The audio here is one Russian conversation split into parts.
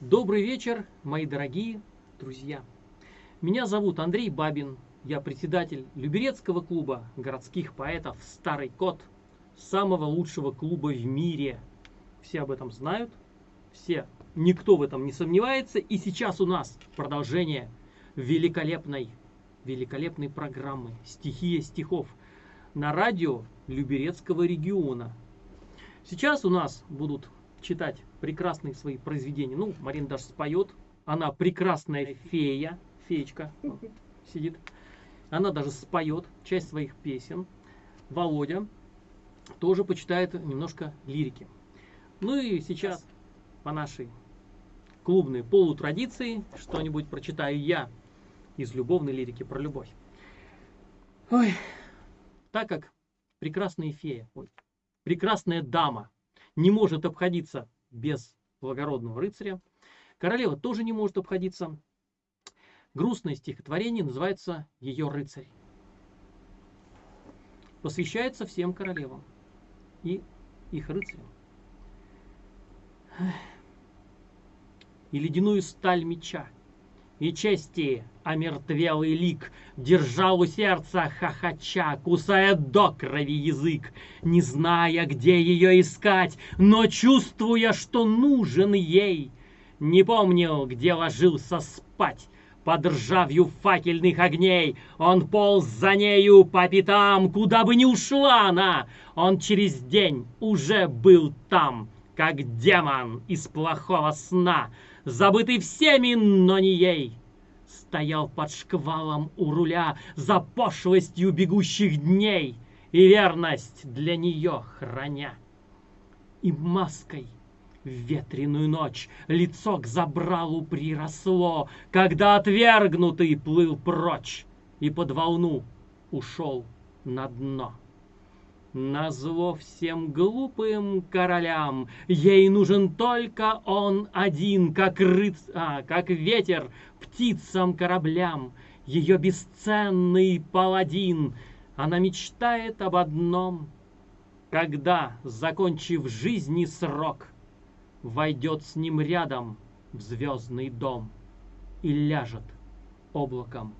Добрый вечер, мои дорогие друзья. Меня зовут Андрей Бабин. Я председатель Люберецкого клуба городских поэтов «Старый кот», самого лучшего клуба в мире. Все об этом знают, все, никто в этом не сомневается. И сейчас у нас продолжение великолепной, великолепной программы «Стихия стихов» на радио Люберецкого региона. Сейчас у нас будут читать прекрасные свои произведения. Ну, Марина даже споет. Она прекрасная фея, феечка сидит. Она даже споет часть своих песен. Володя тоже почитает немножко лирики. Ну и сейчас по нашей клубной полутрадиции что-нибудь прочитаю я из любовной лирики про любовь. Ой, так как прекрасная фея, ой, прекрасная дама не может обходиться без благородного рыцаря, королева тоже не может обходиться. Грустное стихотворение называется «Ее рыцарь». Посвящается всем королевам и их рыцарям. И ледяную сталь меча, и чести омертвелый лик Держал у сердца хохоча, кусая до крови язык, Не зная, где ее искать, но чувствуя, что нужен ей. Не помнил, где ложился спать, под ржавью факельных огней. Он полз за нею по пятам, куда бы ни ушла она. Он через день уже был там, как демон из плохого сна, забытый всеми, но не ей стоял под шквалом у руля за пошлостью бегущих дней и верность для нее храня. И маской в ветреную ночь лицо к забралу приросло, когда отвергнутый плыл прочь и под волну ушел на дно. Назло всем глупым королям, ей нужен только он один, как рыц... а, как ветер птицам кораблям, ее бесценный паладин. Она мечтает об одном, когда, закончив жизни срок, войдет с ним рядом в звездный дом и ляжет облаком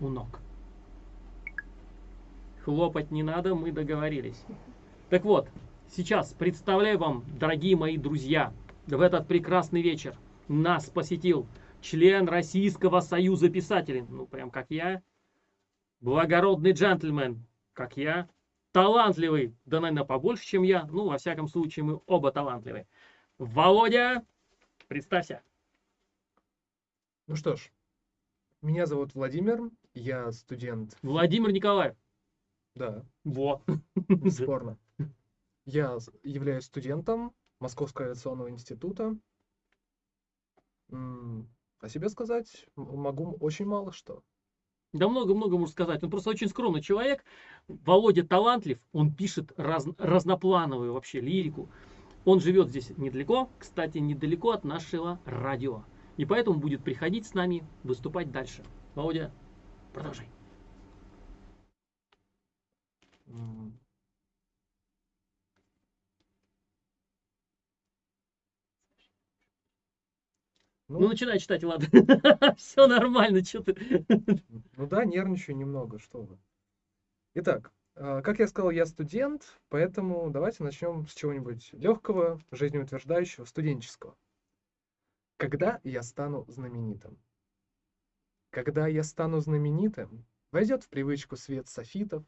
у ног. Хлопать не надо, мы договорились. Так вот, сейчас представляю вам, дорогие мои друзья, в этот прекрасный вечер нас посетил член Российского союза писателей, ну прям как я, благородный джентльмен, как я, талантливый, да, наверное, побольше, чем я, ну, во всяком случае, мы оба талантливые. Володя, представься. Ну что ж, меня зовут Владимир, я студент. Владимир Николаев. Да. Вот. Бесспорно. Я являюсь студентом Московского авиационного института. О себе сказать могу очень мало что. Да много-много можно сказать. Он просто очень скромный человек. Володя талантлив, он пишет раз, разноплановую вообще лирику. Он живет здесь недалеко, кстати, недалеко от нашего радио. И поэтому будет приходить с нами выступать дальше. Володя, продолжай. Ну, ну, начинай читать, ладно. Все нормально, что ты. Ну да, нервничаю немного, что вы. Итак, а, как я сказал, я студент, поэтому давайте начнем с чего-нибудь легкого, жизнеутверждающего, студенческого. Когда я стану знаменитым? Когда я стану знаменитым, войдет в привычку свет софитов,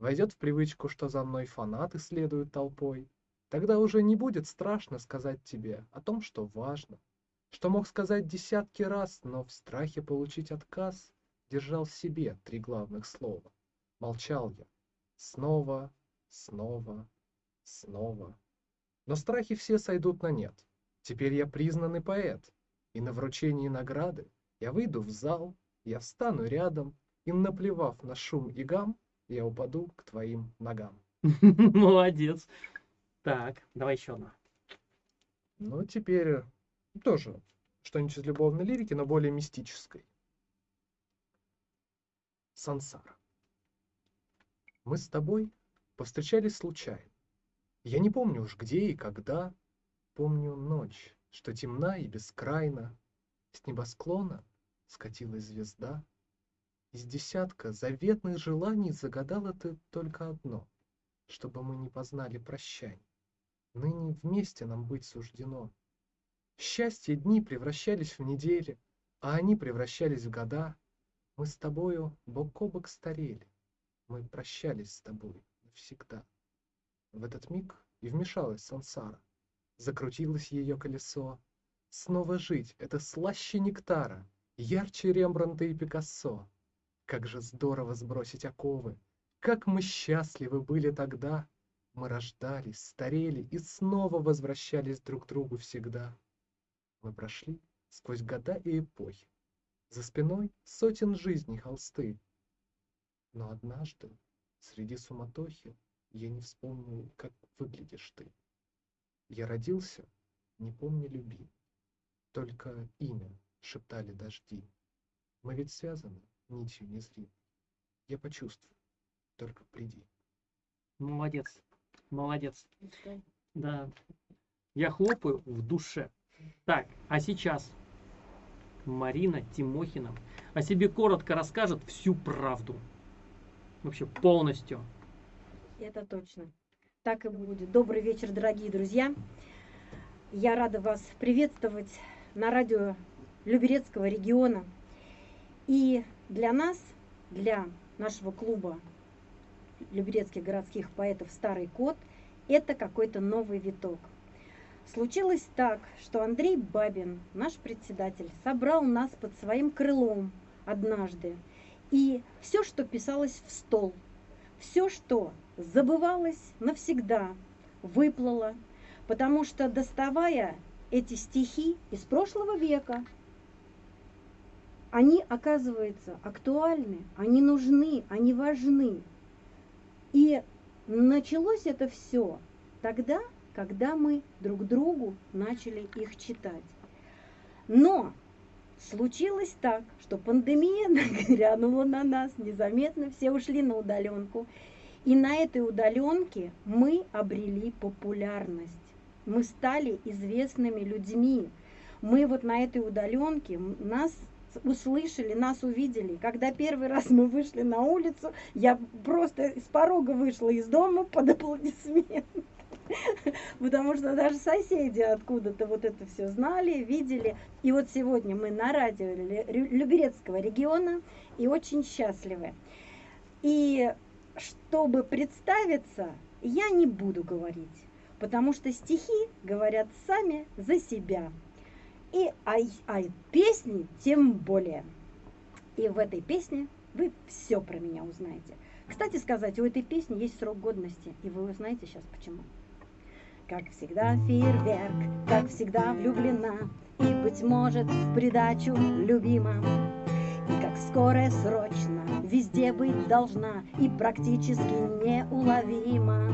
Войдет в привычку, что за мной фанаты следуют толпой. Тогда уже не будет страшно сказать тебе о том, что важно. Что мог сказать десятки раз, но в страхе получить отказ Держал в себе три главных слова. Молчал я. Снова, снова, снова. Но страхи все сойдут на нет. Теперь я признанный поэт. И на вручении награды я выйду в зал, я встану рядом, и, наплевав на шум и гам, я упаду к твоим ногам. Молодец. Так, давай еще одна. Ну, теперь тоже что-нибудь из любовной лирики, но более мистической. Сансара. Мы с тобой повстречались случайно. Я не помню уж где и когда. Помню ночь, что темна и бескрайна, С небосклона скатилась звезда. Из десятка заветных желаний Загадала ты только одно, Чтобы мы не познали прощаний. Ныне вместе нам быть суждено. Счастье дни превращались в недели, А они превращались в года. Мы с тобою бок о бок старели, Мы прощались с тобой навсегда. В этот миг и вмешалась сансара. Закрутилось ее колесо. Снова жить — это слаще нектара, Ярче Рембрандта и Пикассо. Как же здорово сбросить оковы! Как мы счастливы были тогда! Мы рождались, старели и снова возвращались друг к другу всегда. Мы прошли сквозь года и эпохи, За спиной сотен жизней холсты. Но однажды среди суматохи Я не вспомнил, как выглядишь ты. Я родился, не помня любви, Только имя шептали дожди. Мы ведь связаны нитью незримой. Я почувствую, только приди. Молодец, молодец. Да. Я хлопаю в душе. Так, а сейчас Марина Тимохина о себе коротко расскажет всю правду. Вообще полностью. Это точно. Так и будет. Добрый вечер, дорогие друзья. Я рада вас приветствовать на радио Люберецкого региона. И для нас, для нашего клуба Люберецких городских поэтов «Старый кот» это какой-то новый виток. Случилось так, что Андрей Бабин, наш председатель, собрал нас под своим крылом однажды. И все, что писалось в стол, все, что забывалось навсегда, выплыло, потому что, доставая эти стихи из прошлого века, они, оказывается, актуальны, они нужны, они важны. И началось это все тогда, когда мы друг другу начали их читать. Но случилось так, что пандемия нагрянула на нас незаметно, все ушли на удаленку. И на этой удаленке мы обрели популярность. Мы стали известными людьми. Мы вот на этой удаленке, нас услышали, нас увидели. Когда первый раз мы вышли на улицу, я просто с порога вышла из дома под аплодисменты. Потому что даже соседи откуда-то вот это все знали, видели. И вот сегодня мы на радио Люберецкого региона и очень счастливы. И чтобы представиться, я не буду говорить, потому что стихи говорят сами за себя. И а, а песни тем более. И в этой песне вы все про меня узнаете. Кстати сказать, у этой песни есть срок годности, и вы узнаете сейчас почему. Как всегда фейерверк, как всегда влюблена, И, быть может, в придачу любима. И как скорая срочно везде быть должна, И практически неуловима.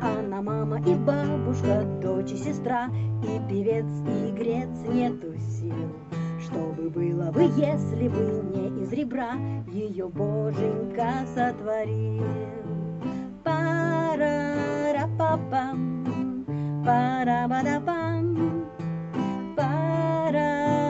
Она мама и бабушка, дочь и сестра, И певец, и игрец нету сил. Что бы было бы, если бы не из ребра Ее боженька сотворил? Пара-ра-па-пам, пара-ба-да-пам, пара-ра-па-пам,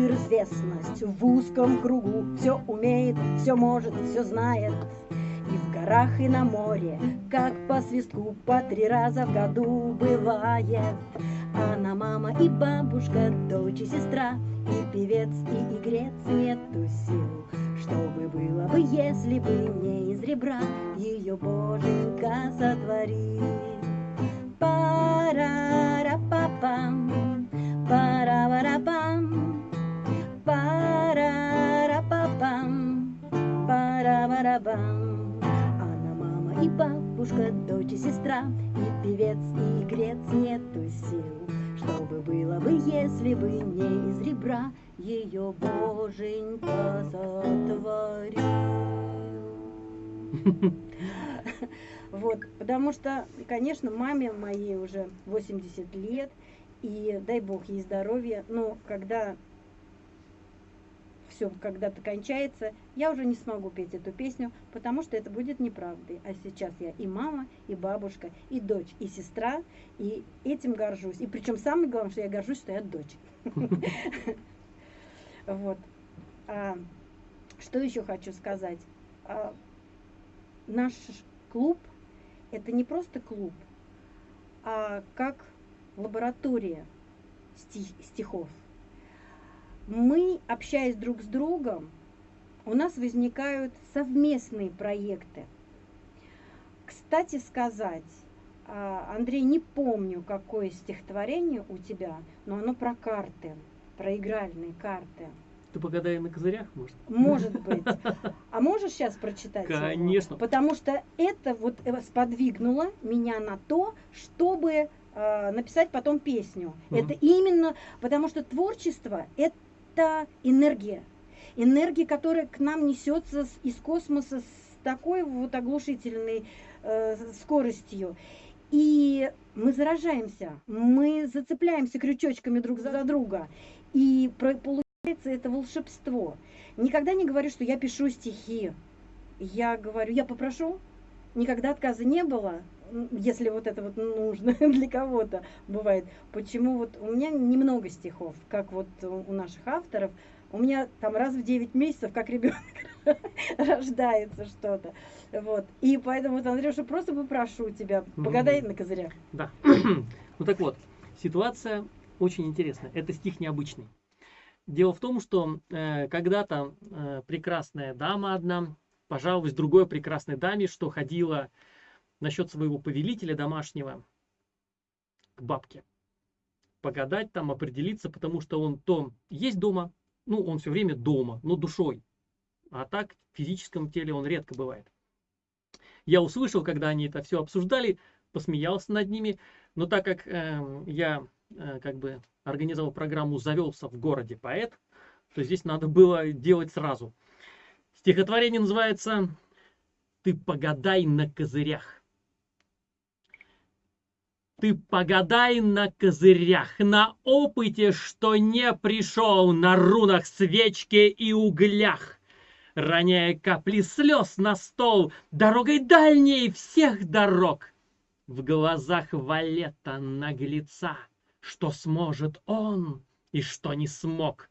суперизвестность в узком кругу Все умеет, все может, все знает. И в горах, и на море, как по свистку По три раза в году бывает. Она мама и бабушка, дочь и сестра И певец, и игрец, нету сил Что бы было бы, если бы не из ребра Ее боженька сотворит. Пара-ра-па-пам, пара-ра-пам Пара-ра-па-пам, пара-ра-бам. Она мама и бабушка, дочь и сестра, И певец, и игрец нету сил. Что бы было бы, если бы не из ребра Ее боженька сотворил. Вот, потому что, конечно, маме моей уже 80 лет, и дай бог ей здоровья, но когда все когда-то кончается, я уже не смогу петь эту песню, потому что это будет неправдой. А сейчас я и мама, и бабушка, и дочь, и сестра, и этим горжусь. И причем самое главное, что я горжусь, что я дочь. Вот. А, что еще хочу сказать? А, наш клуб это не просто клуб, а как лаборатория стихов. Мы, общаясь друг с другом, у нас возникают совместные проекты. Кстати сказать, а, Андрей, не помню, какое стихотворение у тебя, но оно про карты, про игральные карты. Ты погадай на козырях, может? Может быть. А можешь сейчас прочитать? Конечно. Его? Потому что это вот э, сподвигнуло меня на то, чтобы э, написать потом песню. Угу. Это именно потому что творчество это энергия. Энергия, которая к нам несется из космоса с такой вот оглушительной э, скоростью. И мы заражаемся, мы зацепляемся крючочками друг за друга. И это волшебство. Никогда не говорю, что я пишу стихи. Я говорю, я попрошу. Никогда отказа не было, если вот это вот нужно для кого-то бывает. Почему вот у меня немного стихов, как вот у наших авторов. У меня там раз в 9 месяцев, как ребенок, рождается что-то. Вот. И поэтому, вот, Андрюша, просто попрошу тебя, погадай на козырях. Да. ну так вот, ситуация очень интересная. Это стих необычный. Дело в том, что э, когда-то э, прекрасная дама одна пожаловалась другой прекрасной даме, что ходила насчет своего повелителя домашнего к бабке. Погадать там, определиться, потому что он то есть дома, ну, он все время дома, но душой. А так в физическом теле он редко бывает. Я услышал, когда они это все обсуждали, посмеялся над ними, но так как э, я э, как бы организовал программу «Завелся в городе поэт», то здесь надо было делать сразу. Стихотворение называется «Ты погадай на козырях». Ты погадай на козырях, на опыте, что не пришел, на рунах свечки и углях. Роняя капли слез на стол, дорогой дальней всех дорог. В глазах валета наглеца — что сможет он и что не смог.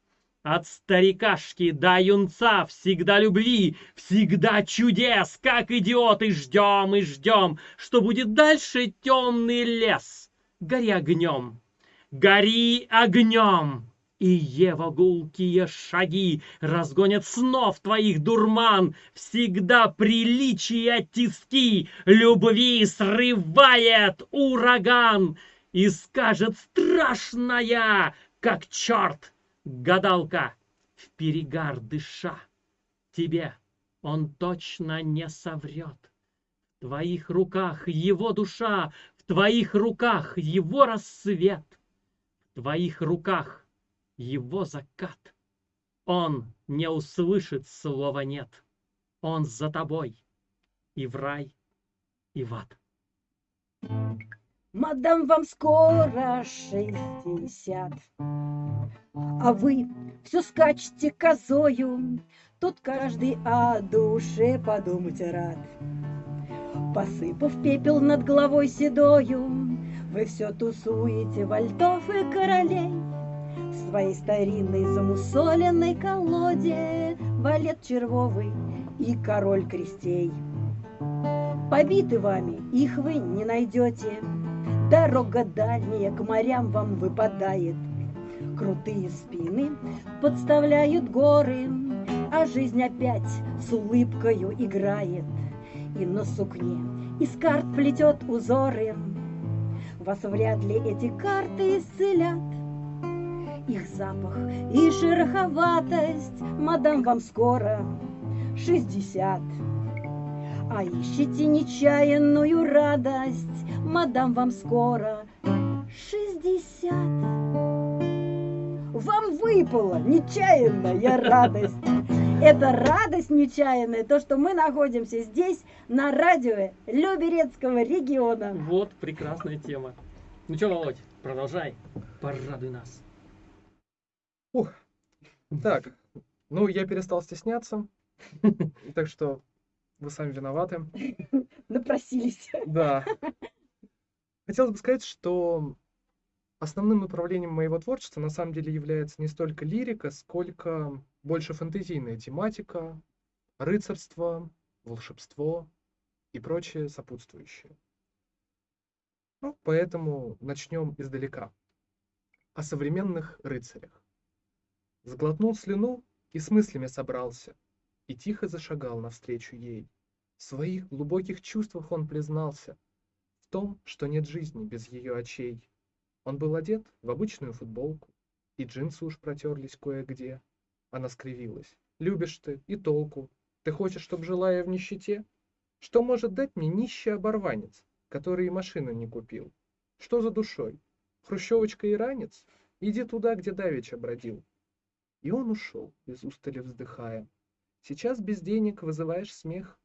От старикашки до юнца всегда любви, всегда чудес, как идиоты ждем и ждем, что будет дальше темный лес. Гори огнем, гори огнем, и его гулкие шаги разгонят снов твоих дурман, всегда приличия тиски, любви срывает ураган. И скажет страшная, как черт, гадалка, в перегар дыша. Тебе он точно не соврет. В твоих руках его душа, в твоих руках его рассвет, в твоих руках его закат. Он не услышит слова «нет». Он за тобой и в рай, и в ад. Мадам, вам скоро шестьдесят, А вы все скачете козою, Тут каждый о душе подумать рад. Посыпав пепел над головой седою, Вы все тусуете вальтов и королей. В своей старинной замусоленной колоде Валет червовый и король крестей. Побиты вами, их вы не найдете, Дорога дальняя к морям вам выпадает. Крутые спины подставляют горы, А жизнь опять с улыбкою играет. И на сукне из карт плетет узоры. Вас вряд ли эти карты исцелят. Их запах и шероховатость, Мадам, вам скоро шестьдесят. А ищите нечаянную радость, мадам, вам скоро шестьдесят. Вам выпала нечаянная радость. Это радость нечаянная, то, что мы находимся здесь, на радио Люберецкого региона. Вот прекрасная тема. Ну что, Володь, продолжай, порадуй нас. Ух. Так, Ну, я перестал стесняться, так что вы сами виноваты. Напросились. Да. Хотелось бы сказать, что основным направлением моего творчества на самом деле является не столько лирика, сколько больше фэнтезийная тематика, рыцарство, волшебство и прочее сопутствующее. Ну, поэтому начнем издалека. О современных рыцарях. Сглотнул слюну и с мыслями собрался, и тихо зашагал навстречу ей. В своих глубоких чувствах он признался в том, что нет жизни без ее очей. Он был одет в обычную футболку, и джинсы уж протерлись кое-где. Она скривилась. «Любишь ты, и толку. Ты хочешь, чтоб жила я в нищете? Что может дать мне нищий оборванец, который и машину не купил? Что за душой? Хрущевочка и ранец? Иди туда, где давеча бродил». И он ушел, без устали вздыхая. Сейчас без денег вызываешь смех.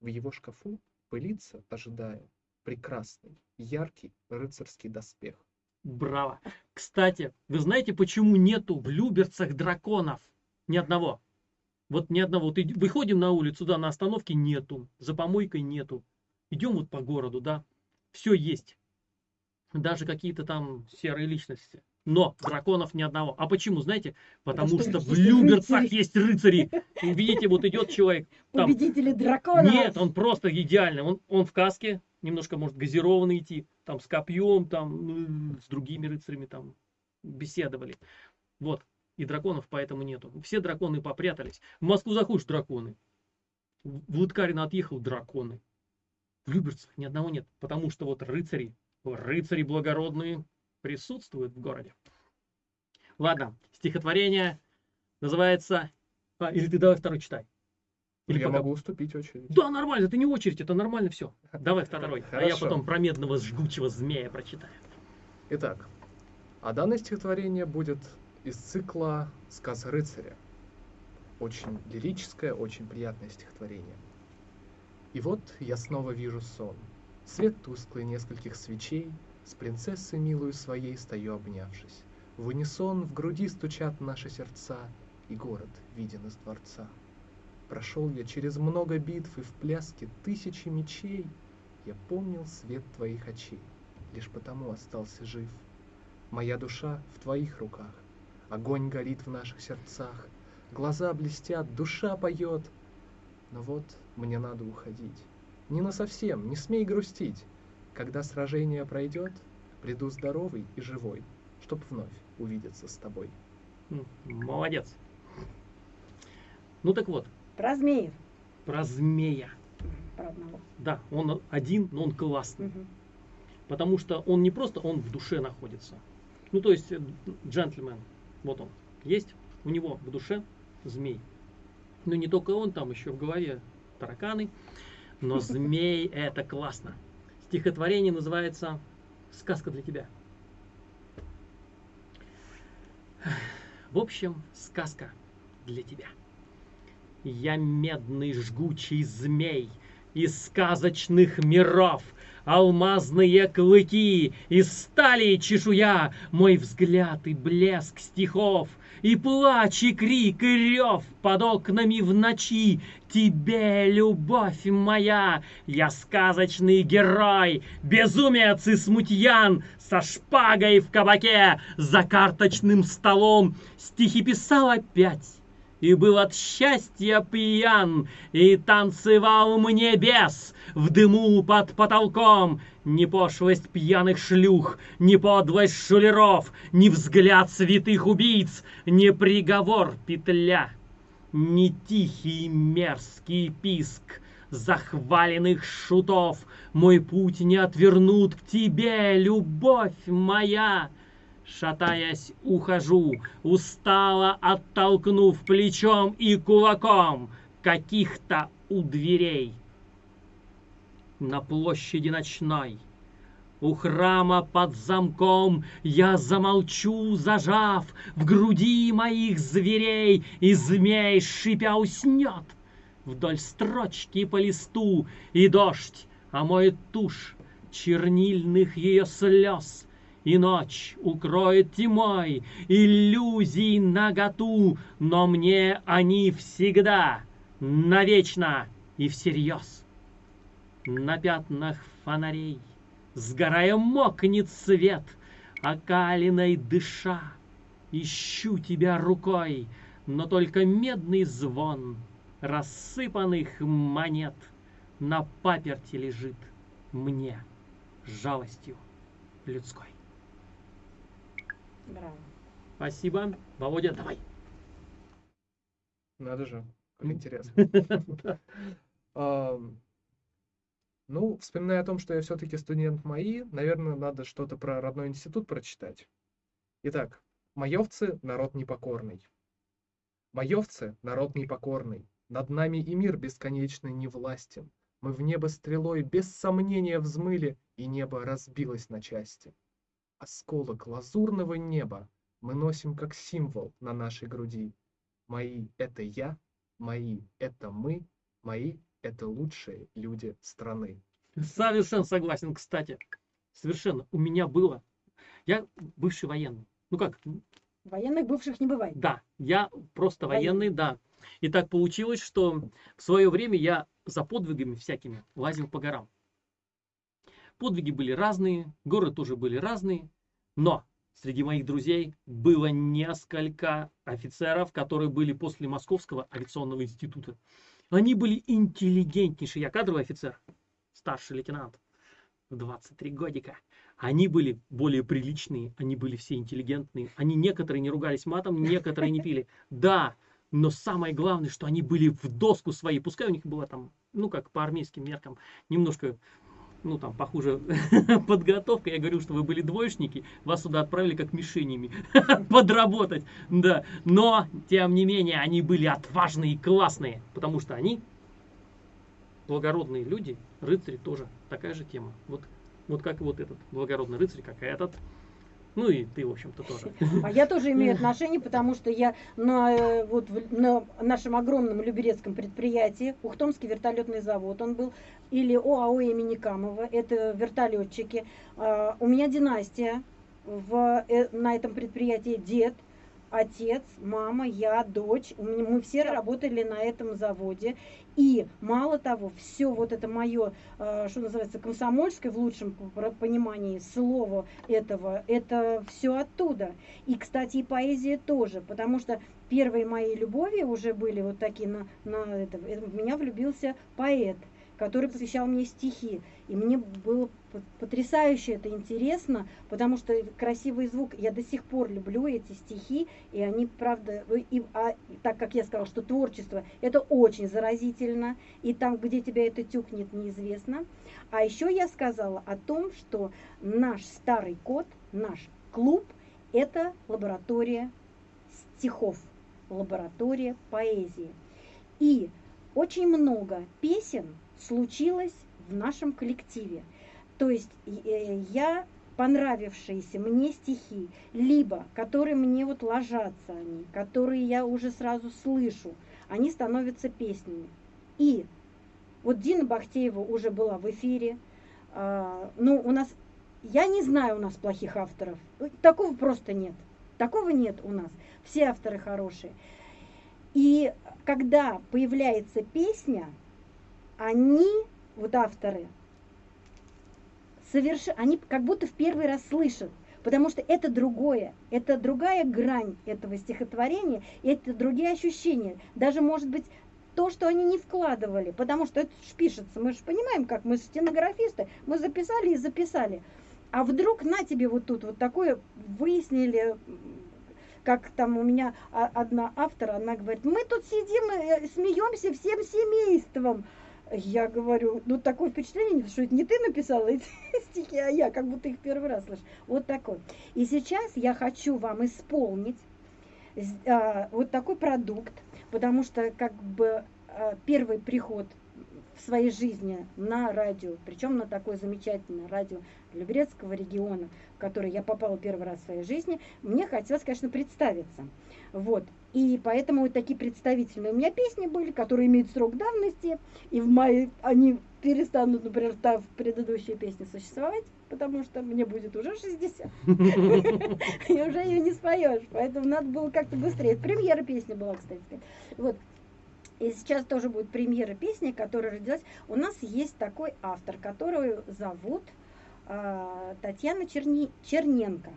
В его шкафу пылится, ожидая, прекрасный, яркий рыцарский доспех. Браво. Кстати, вы знаете, почему нету в Люберцах драконов? Ни одного. Вот ни одного. Вот выходим на улицу, да, на остановке нету, за помойкой нету. Идем вот по городу, да, все есть. Даже какие-то там серые личности. Но драконов ни одного. А почему, знаете? Потому что что в Люберцах рыцари. есть рыцари. Видите, вот идет человек, там Победители драконов. нет, он просто идеальный. Он, он в каске, немножко может газированный идти, там с копьем, там ну, с другими рыцарями там беседовали. Вот. И драконов поэтому нету. Все драконы попрятались. В Москву заходишь драконы. В Лыткарино отъехал драконы. В Люберцах ни одного нет. Потому что вот рыцари, рыцари благородные присутствуют в городе. Ладно, стихотворение называется... А, или ты давай второй читай. Или я пока- могу уступить очередь. да, нормально, это не очередь, это нормально все. Давай второй. А я потом про медного жгучего змея прочитаю. Итак, а данное стихотворение будет из цикла «Сказ рыцаря». Очень лирическое, очень приятное стихотворение. И вот я снова вижу сон. Свет тусклый нескольких свечей, С принцессой милую своей стою обнявшись. В унисон в груди стучат наши сердца, И город виден из дворца. Прошел я через много битв и в пляске тысячи мечей, Я помнил свет твоих очей, лишь потому остался жив. Моя душа в твоих руках, огонь горит в наших сердцах, глаза блестят, душа поет. Но вот мне надо уходить. Не на совсем, не смей грустить. Когда сражение пройдет, приду здоровый и живой, чтоб вновь увидеться с тобой. Молодец. Ну так вот, Про змеев. про змея. Про одного. Да, он один, но он классный. Мгм. Потому что он не просто, он в душе находится. Ну, то есть, э, джентльмен, вот он, есть у него в душе змей. Ну, не только он, там еще в голове тараканы. Но змей это классно. Стихотворение называется «Сказка для тебя». В общем, сказка для тебя. Я медный жгучий змей из сказочных миров, Алмазные клыки, из стали чешуя, Мой взгляд и блеск стихов, И плач, и крик, и рев под окнами в ночи. Тебе, любовь моя, я сказочный герой, Безумец и смутьян, со шпагой в кабаке, За карточным столом стихи писал опять и был от счастья пьян, и танцевал мне бес в дыму под потолком. Ни пошлость пьяных шлюх, ни подлость шулеров, ни взгляд святых убийц, ни приговор петля, ни тихий мерзкий писк захваленных шутов. Мой путь не отвернут к тебе, любовь моя. Шатаясь, ухожу, устало оттолкнув плечом и кулаком каких-то у дверей. На площади ночной, у храма под замком, я замолчу, зажав в груди моих зверей, и змей, шипя, уснет вдоль строчки по листу, и дождь омоет тушь чернильных ее слез, и ночь укроет тьмой иллюзий наготу, но мне они всегда, навечно и всерьез. На пятнах фонарей, сгорая мокнет свет, окалиной дыша, ищу тебя рукой, но только медный звон рассыпанных монет на паперти лежит мне жалостью людской. Браво. Спасибо. Володя, давай. Надо же, как интересно. Ам, Ну, вспоминая о том, что я все-таки студент МАИ, наверное, надо что-то про родной институт прочитать. Итак, маевцы — народ непокорный. Маевцы — народ непокорный. Над нами и мир бесконечный не властен. Мы в небо стрелой без сомнения взмыли, и небо разбилось на части. Осколок лазурного неба мы носим как символ на нашей груди. Мои — это я, мои — это мы, мои — это лучшие люди страны. Совершенно согласен, кстати. Совершенно. У меня было. Я бывший военный. Ну как, Военных бывших не бывает. да, я просто Военный. военный, да. И так получилось, что в свое время я за подвигами всякими лазил по горам. Подвиги были разные, горы тоже были разные, но среди моих друзей было несколько офицеров, которые были после Московского авиационного института. Они были интеллигентнейшие. Я кадровый офицер, старший лейтенант, в 23 годика. Они были более приличные, они были все интеллигентные. Они некоторые не ругались матом, некоторые не пили. Да, но самое главное, что они были в доску своей. Пускай у них была там, ну как по армейским меркам, немножко, ну там похуже подготовка. Я говорю, что вы были двоечники, вас сюда отправили как мишенями подработать. Да, но тем не менее они были отважные и классные, потому что они благородные люди, рыцари тоже такая же тема. Вот, вот как вот этот благородный рыцарь, как этот. Ну и ты, в общем-то, тоже. А я тоже имею отношение, потому что я на, э, вот, на нашем огромном люберецком предприятии, Ухтомский вертолетный завод, он был, или ОАО имени Камова, это вертолетчики. А, У меня династия в, э, на этом предприятии дед, отец, мама, я, дочь. Мы все работали на этом заводе. И мало того, все вот это мое, что называется, комсомольское в лучшем понимании слова этого, это все оттуда. И, кстати, и поэзия тоже, потому что первые мои любови уже были вот такие на, на это. В меня влюбился поэт, который посвящал мне стихи. И мне было потрясающе это интересно, потому что красивый звук, я до сих пор люблю эти стихи, и они, правда, и, а, так как я сказала, что творчество, это очень заразительно, и там, где тебя это тюкнет, неизвестно. А еще я сказала о том, что наш старый код, наш клуб, это лаборатория стихов, лаборатория поэзии. И очень много песен случилось в нашем коллективе. То есть э, я понравившиеся мне стихи, либо которые мне вот ложатся они, которые я уже сразу слышу, они становятся песнями. И вот Дина Бахтеева уже была в эфире. А, ну, у нас, я не знаю у нас плохих авторов. Такого просто нет. Такого нет у нас. Все авторы хорошие. И когда появляется песня, они, вот авторы, соверш... они как будто в первый раз слышат, потому что это другое, это другая грань этого стихотворения, это другие ощущения. Даже, может быть, то, что они не вкладывали, потому что это ж пишется, мы же понимаем, как мы стенографисты, мы записали и записали. А вдруг на тебе вот тут вот такое выяснили, как там у меня а- одна автор, она говорит, мы тут сидим, э, смеемся всем семейством. Я говорю, ну такое впечатление, что это не ты написала эти стихи, а я, как будто их первый раз слышу. Вот такой. И сейчас я хочу вам исполнить а, вот такой продукт, потому что как бы а, первый приход в своей жизни на радио, причем на такое замечательное радио Люберецкого региона, в который я попала первый раз в своей жизни, мне хотелось, конечно, представиться. Вот. И поэтому вот такие представительные у меня песни были, которые имеют срок давности, и в мае они перестанут, например, та предыдущие песни существовать. потому что мне будет уже 60. И уже ее не споешь, поэтому надо было как-то быстрее. Премьера песни была, кстати. Вот. И сейчас тоже будет премьера песни, которая родилась. У нас есть такой автор, которую зовут э, Татьяна Черни... Черненко.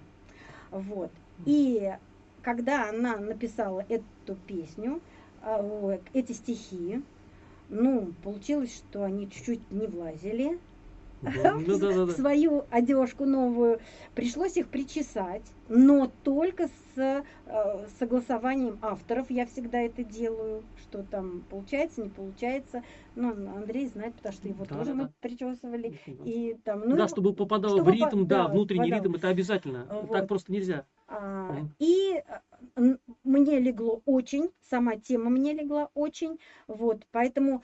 Вот. И когда она написала эту песню, э, эти стихи, ну, получилось, что они чуть-чуть не влазили Ну, да, да, в да. свою одежку новую. Пришлось их причесать, но только с э, согласованием авторов. Я всегда это делаю, что там получается, не получается. Ну, Андрей знает, потому что его Да, тоже да, мы да. причесывали. И там, ну, да, его- чтобы попадало чтобы в ритм, по- да, да, внутренний попадало. ритм, это обязательно. Вот. Так просто нельзя. А. И н- мне легло очень, сама тема мне легла очень, вот, поэтому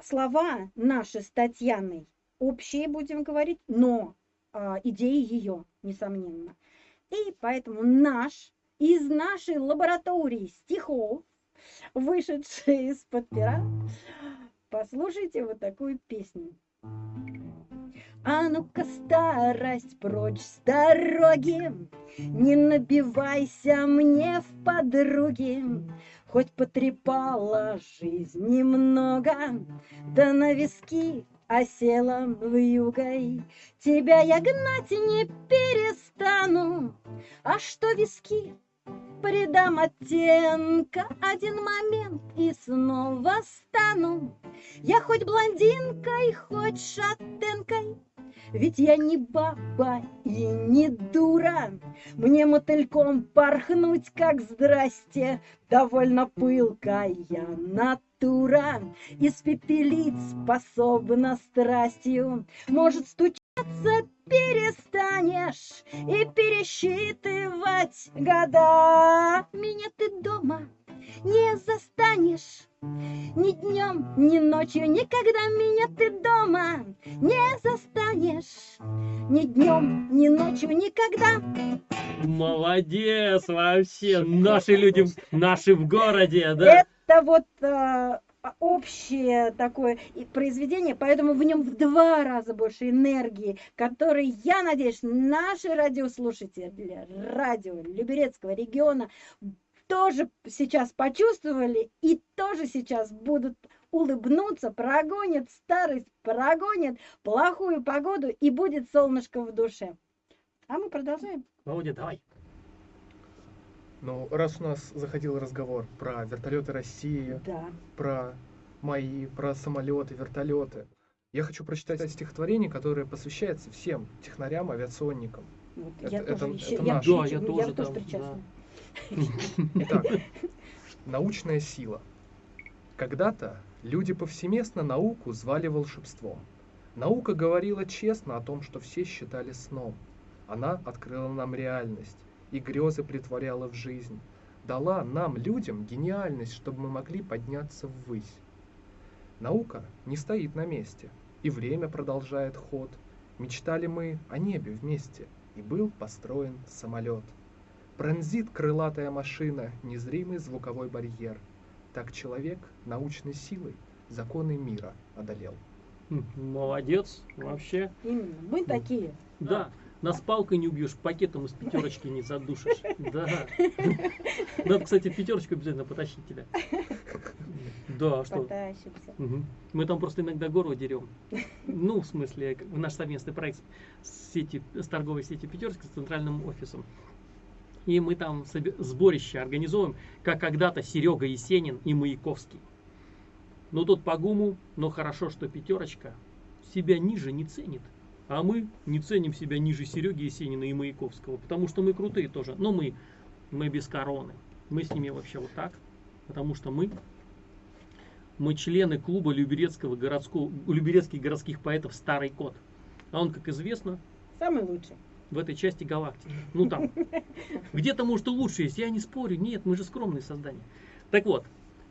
слова наши с Татьяной общие, будем говорить, но а, идеи ее, несомненно. И поэтому наш, из нашей лаборатории стихов, вышедшие из-под пера, послушайте вот такую песню. А ну-ка, старость прочь с дороги, Не набивайся мне в подруги, Хоть потрепала жизнь немного, Да на виски осела вьюгой. Тебя я гнать не перестану, А что виски придам оттенка Один момент и снова стану. Я хоть блондинкой, хоть шатенкой, ведь я не баба и не дура. Мне мотыльком порхнуть, как здрасте, довольно пылкая натура. Испепелить способна страстью, может стучаться перестанешь и пересчитывать года. Меня ты дома не застанешь. Ни днем, ни ночью, никогда меня ты дома не застанешь. Ни днем, ни ночью, никогда. Молодец вообще. Наши люди, наши в городе, да. Это вот э, общее такое произведение, поэтому в нем в два раза больше энергии, которой, я надеюсь, наши радиослушатели радио Люберецкого региона тоже сейчас почувствовали и тоже сейчас будут улыбнуться, прогонят старость, прогонят плохую погоду и будет солнышко в душе. А мы продолжаем. Володя, давай. Ну, раз у нас заходил разговор про вертолеты России, Да. про мои, про самолеты, вертолеты, я хочу прочитать стихотворение, которое посвящается всем технарям, авиационникам. Вот, Это- я это- тоже, это еще- я, наше. Да, я я тоже тоже там, причастна. Итак, научная сила. Когда-то люди повсеместно науку звали волшебством. Наука говорила честно о том, что все считали сном. Она открыла нам реальность и грезы притворяла в жизнь. Дала нам, людям, гениальность, чтобы мы могли подняться ввысь. Наука не стоит на месте, и время продолжает ход. Мечтали мы о небе вместе, и был построен самолет. Пронзит крылатая машина незримый звуковой барьер. Так человек научной силой законы мира одолел. М, Молодец, вообще. Именно. Мы такие. Да, нас палкой не убьешь, пакетом из пятерочки не задушишь. Да. Надо, кстати, пятерочку обязательно потащить тебя. Да, а что? Потащимся. Мгм. Мы там просто иногда горло дерем. Ну, в смысле, наш совместный проект с, сети, с торговой сетью Пятерочка с центральным офисом. И мы там сборище организуем, как когда-то Серега Есенин и Маяковский. Ну, тут по гуму, но хорошо, что Пятерочка себя ниже не ценит. А мы не ценим себя ниже Сереги Есенина и Маяковского, потому что мы крутые тоже. Но мы, мы без короны. Мы с ними вообще вот так, потому что мы мы члены клуба Люберецкого городского, Люберецких городских поэтов «Старый кот». А он, как известно, Самый лучший. В этой части галактики. Ну там, где-то может и лучше есть, я не спорю. Нет, мы же скромные создания. Так вот,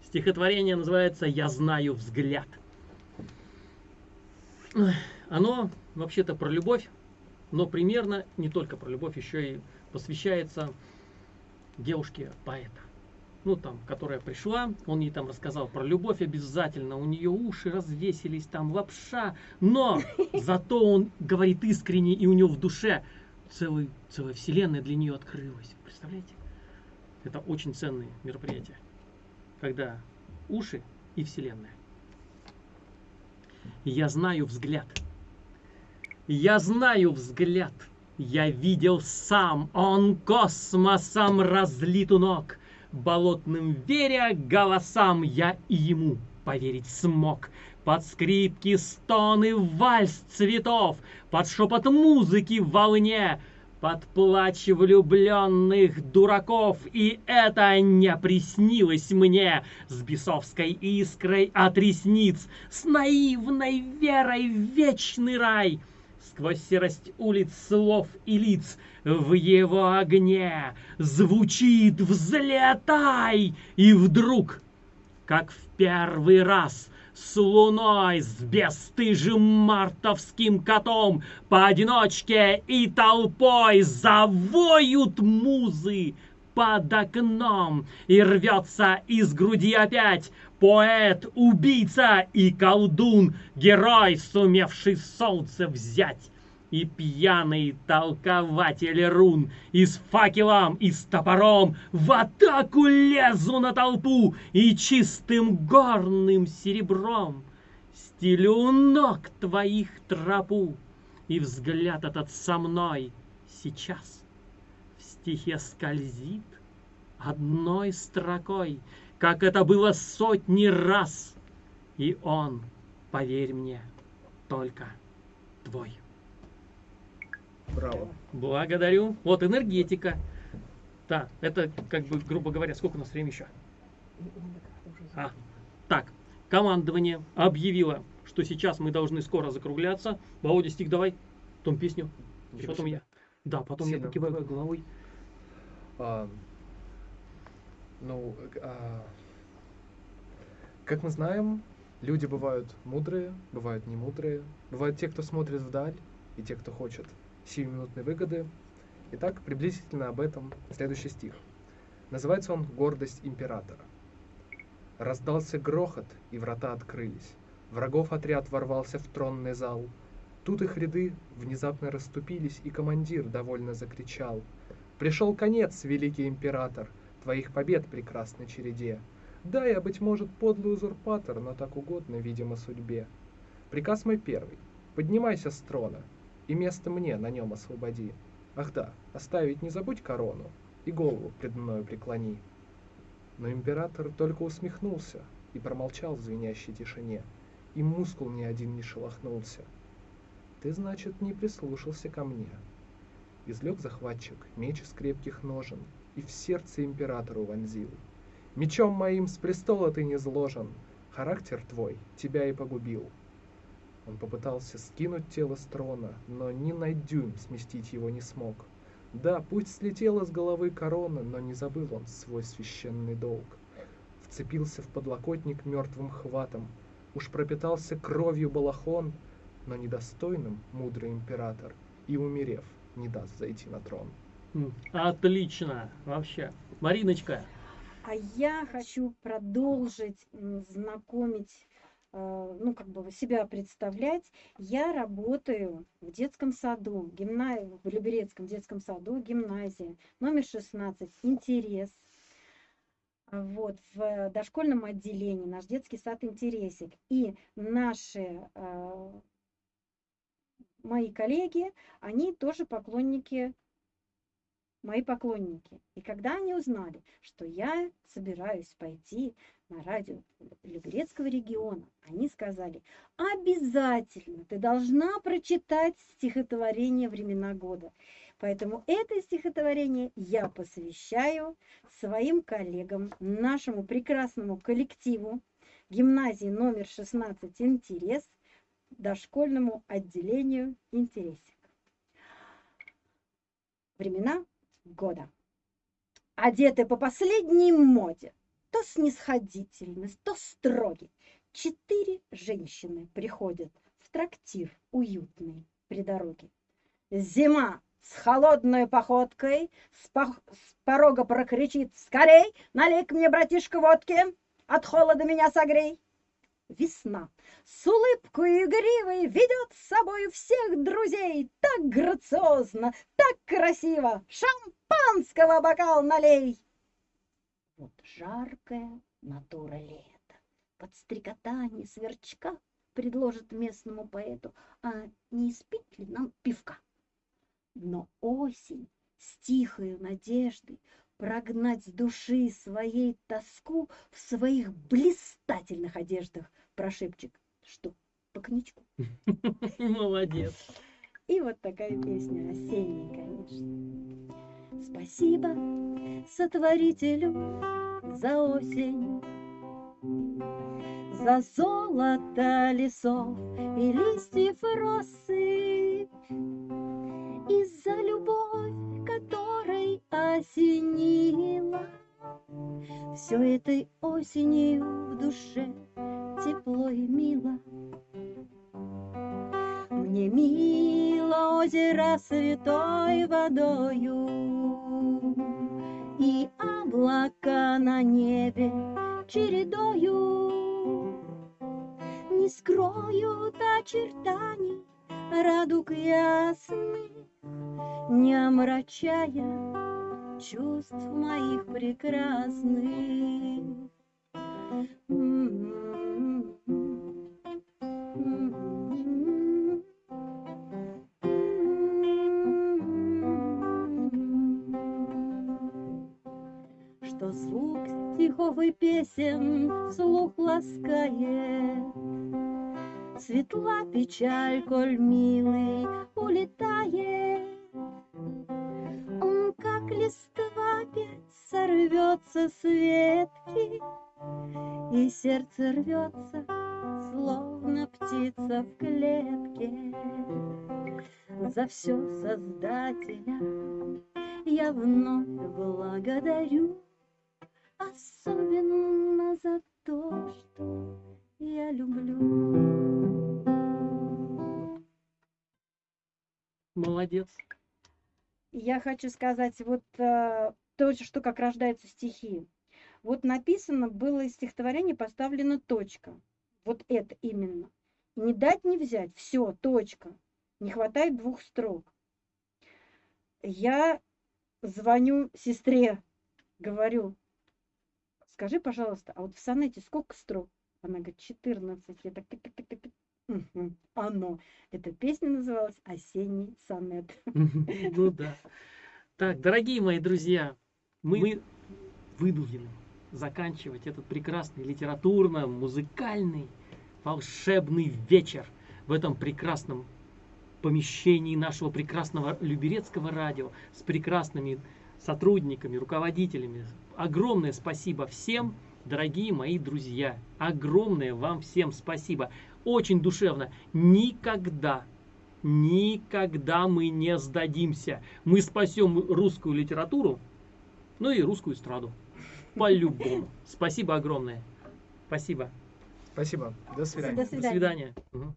стихотворение называется «Я знаю взгляд». Оно вообще-то про любовь, но примерно не только про любовь, еще и посвящается девушке поэта. ну там, которая пришла, он ей там рассказал про любовь обязательно, у нее уши развесились, там лапша, но зато он говорит искренне, и у него в душе целый, целая вселенная для нее открылась. Представляете? Это очень ценные мероприятия, когда уши и вселенная. Я знаю взгляд. Я знаю взгляд. Я видел сам, он космосом разлит у ног. Болотным веря голосам я и ему поверить смог. Под скрипки, стоны, вальс цветов, Под шепот музыки в волне, Под плач влюбленных дураков, И это не приснилось мне С бесовской искрой от ресниц, С наивной верой в вечный рай — сквозь серость улиц, слов и лиц, в его огне звучит «Взлетай!» И вдруг, как в первый раз, с луной, с бесстыжим мартовским котом, поодиночке и толпой завоют музы под окном, и рвется из груди опять поэт, убийца и колдун, герой, сумевший солнце взять. И пьяный толкователь рун, и с факелом, и с топором в атаку лезу на толпу, и чистым горным серебром стелю ног твоих тропу, и взгляд этот со мной сейчас в стихе скользит одной строкой — как это было сотни раз. И он, поверь мне, только твой. Браво. Благодарю. Вот энергетика. Да, это как бы, грубо говоря, сколько у нас времени еще? А, так, командование объявило, что сейчас мы должны скоро закругляться. Володя, стих давай, потом песню, Ничего потом себе. я. Да, потом Сильно. я покиваю головой. А, ну, а, как мы знаем, люди бывают мудрые, бывают не мудрые. Бывают те, кто смотрит вдаль, и те, кто хочет сиюминутной выгоды. Итак, приблизительно об этом следующий стих. Называется он «Гордость императора». Раздался грохот, и врата открылись. Врагов отряд ворвался в тронный зал. Тут их ряды внезапно расступились, и командир довольно закричал. «Пришел конец, великий император, твоих побед прекрасной череде. Да, я, быть может, подлый узурпатор, но так угодно, видимо, судьбе. Приказ мой первый. Поднимайся с трона, и место мне на нем освободи. Ах да, оставить не забудь корону, и голову пред мною преклони. Но император только усмехнулся и промолчал в звенящей тишине, и мускул ни один не шелохнулся. Ты, значит, не прислушался ко мне. Излег захватчик меч из крепких ножен и в сердце императору вонзил. Мечом моим с престола ты не зложен, характер твой тебя и погубил. Он попытался скинуть тело с трона, но ни на дюйм сместить его не смог. Да, пусть слетела с головы корона, но не забыл он свой священный долг. Вцепился в подлокотник мертвым хватом, уж пропитался кровью балахон, но недостойным мудрый император и, умерев, не даст зайти на трон. М, Отлично, вообще. Мариночка, А я хочу продолжить знакомить, ну, как бы себя представлять. Я работаю в детском саду, гимна... в Люберецком детском саду, гимназия, номер 16, интерес. А Вот, в дошкольном отделении наш детский сад «Интересик». И наши, э, мои коллеги, они тоже поклонники мои поклонники. И когда они узнали, что я собираюсь пойти на радио Люберецкого региона, они сказали, обязательно ты должна прочитать стихотворение «Времена года». Поэтому это стихотворение я посвящаю своим коллегам, нашему прекрасному коллективу гимназии номер 16 «Интерес», дошкольному отделению «Интересик». Времена года. Одеты по последней моде, то снисходительны, то строги. Четыре женщины приходят в трактир уютный при дороге. Зима, с холодной походкой, с, пох- с порога прокричит «Скорей, налей мне, братишка, водки, от холода меня согрей!» Весна с улыбкой игривой ведет с собой всех друзей так грациозно, так красиво. Шампанского бокал налей. Вот жаркая натура лета, под стрекотание сверчка предложит местному поэту, а не испить ли нам пивка? Но осень с тихою надеждой прогнать с души своей тоску в своих блистательных одеждах прошепчет, что по коньячку. Молодец. И вот такая песня осенняя, конечно. Спасибо сотворителю за осень, за золото лесов и листьев росы, и за любовь, осенила. Все этой осенью в душе тепло и мило. Мне мило озеро святой водою И облака на небе чередою Не скроют очертаний радуг ясных Не омрачая чувств моих прекрасных. Что звук стихов и песен слух ласкает, Светла печаль, коль милый улетает. Сорвется с ветки, И сердце рвется, словно птица в клетке. За все Создателя я вновь благодарю, Особенно за то, что я люблю. Молодец. Я хочу сказать, вот э, то, что как рождаются стихи. Вот написано было стихотворение, поставлена точка. Вот это именно. Не дать, не взять. Все, точка. Не хватает двух строк. Я звоню сестре, говорю, скажи, пожалуйста, а вот в сонете сколько строк? Она говорит, 14. Я так, Оно. Эта песня называлась «Осенний сонет». Ну да. Так, дорогие мои друзья, мы вынуждены заканчивать этот прекрасный литературно-музыкальный волшебный вечер в этом прекрасном помещении нашего прекрасного Люберецкого радио с прекрасными сотрудниками, руководителями. Огромное спасибо всем, дорогие мои друзья. Огромное вам всем спасибо. Очень душевно. Никогда, никогда мы не сдадимся. Мы спасем русскую литературу, ну и русскую эстраду. По-любому. Спасибо огромное. Спасибо. Спасибо. До свидания. До До свидания. свидания. Мгм.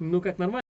Ну как, нормально?